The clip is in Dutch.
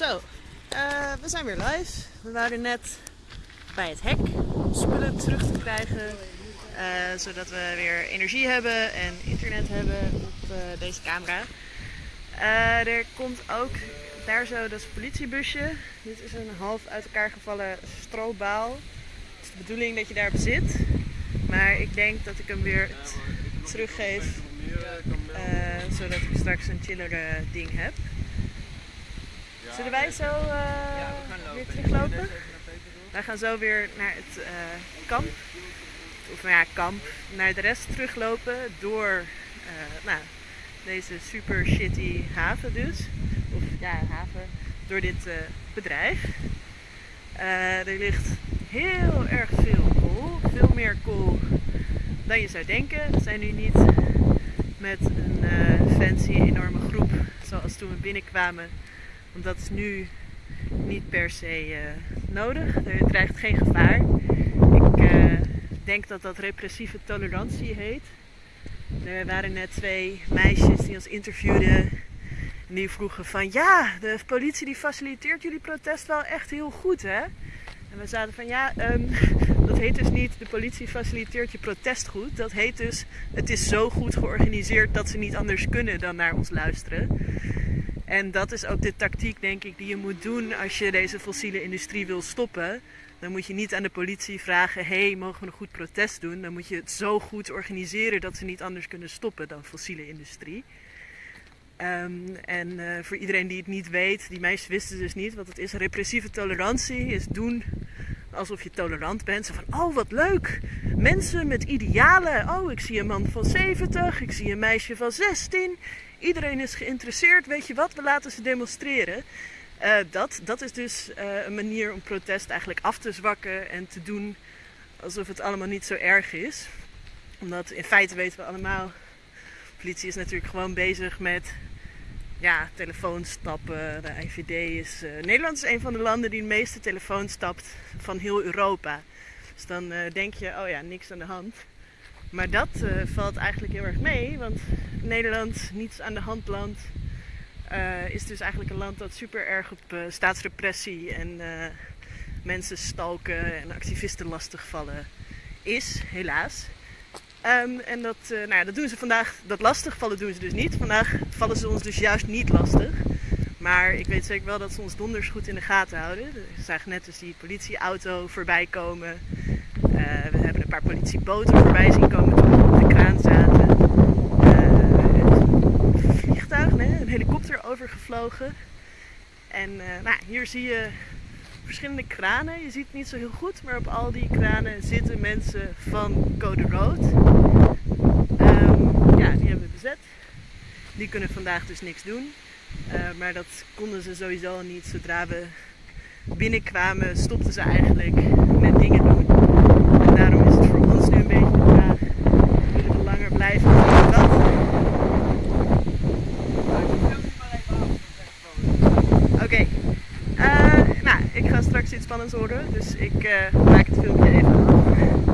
Zo, eh, we zijn weer live. We waren net bij het hek om spullen terug te krijgen. eh, zodat we weer energie hebben en internet hebben op eh, deze camera. Er komt ook daar zo, dat politiebusje. Dit is een half uit elkaar gevallen strobaal. Het is de bedoeling dat je daarop zit. Maar ik denk dat ik hem weer teruggeef. zodat ik straks een chillere ding heb. Zullen wij zo eh, weer teruglopen? Wij gaan zo weer naar het eh, kamp. Of nou ja, kamp. Naar de rest teruglopen door eh, nou, deze super shitty haven dus. Of ja, haven. Door dit bedrijf. Er ligt heel erg veel kool. Veel meer kool dan je zou denken. We zijn nu niet met een fancy enorme groep zoals toen we binnenkwamen. Want dat is nu niet per se eh, nodig. Er dreigt geen gevaar. Ik eh, denk dat dat repressieve tolerantie heet. Er waren net twee meisjes die ons interviewden. En die vroegen van ja, de politie die faciliteert jullie protest wel echt heel goed hè. En we zaten van ja, ehm, dat heet dus niet de politie faciliteert je protest goed. Dat heet dus het is zo goed georganiseerd dat ze niet anders kunnen dan naar ons luisteren. En dat is ook de tactiek, denk ik, die je moet doen als je deze fossiele industrie wil stoppen. Dan moet je niet aan de politie vragen: hey, mogen we een goed protest doen? Dan moet je het zo goed organiseren dat ze niet anders kunnen stoppen dan fossiele industrie. Ehm, en eh, voor iedereen die het niet weet, die meisjes wisten dus niet wat het is. Repressieve tolerantie is doen alsof je tolerant bent. Van, oh wat leuk, mensen met idealen. Oh, ik zie een man van 70, ik zie een meisje van 16. Iedereen is geïnteresseerd, weet je wat, we laten ze demonstreren. Eh, dat, dat is dus eh, een manier om protest eigenlijk af te zwakken en te doen alsof het allemaal niet zo erg is. Omdat in feite weten we allemaal, politie is natuurlijk gewoon bezig met ja, telefoons stappen. De IVD is. eh, Nederland is een van de landen die de meeste telefoons stapt van heel Europa. Dus dan eh, denk je, oh ja, niks aan de hand. Maar dat eh, valt eigenlijk heel erg mee, want Nederland, niets aan de hand land, is dus eigenlijk een land dat super erg op staatsrepressie en mensen stalken en activisten lastigvallen is, helaas. Ehm, en dat, eh, nou ja, dat doen ze vandaag, dat lastigvallen doen ze dus niet. Vandaag vallen ze ons dus juist niet lastig. Maar ik weet zeker wel dat ze ons donders goed in de gaten houden. We zagen net dus die politieauto voorbij komen. Eh, we hebben een paar politieboten voorbij zien komen toen we op de kraan zaten. Eh, een vliegtuig, een helikopter overgevlogen. En nou, hier zie je verschillende kranen. Je ziet het niet zo heel goed, maar op al die kranen zitten mensen van Code Rood. Ehm, ja, die hebben we bezet. Die kunnen vandaag dus niks doen. Eh, maar dat konden ze sowieso niet. Zodra we binnenkwamen, stopten ze eigenlijk met dingen doen. En daarom is het voor ons nu een beetje de vraag: willen we langer blijven of dat? Oké. Eh, nou, ik ga straks iets spannends horen, dus ik eh, maak het filmpje even af.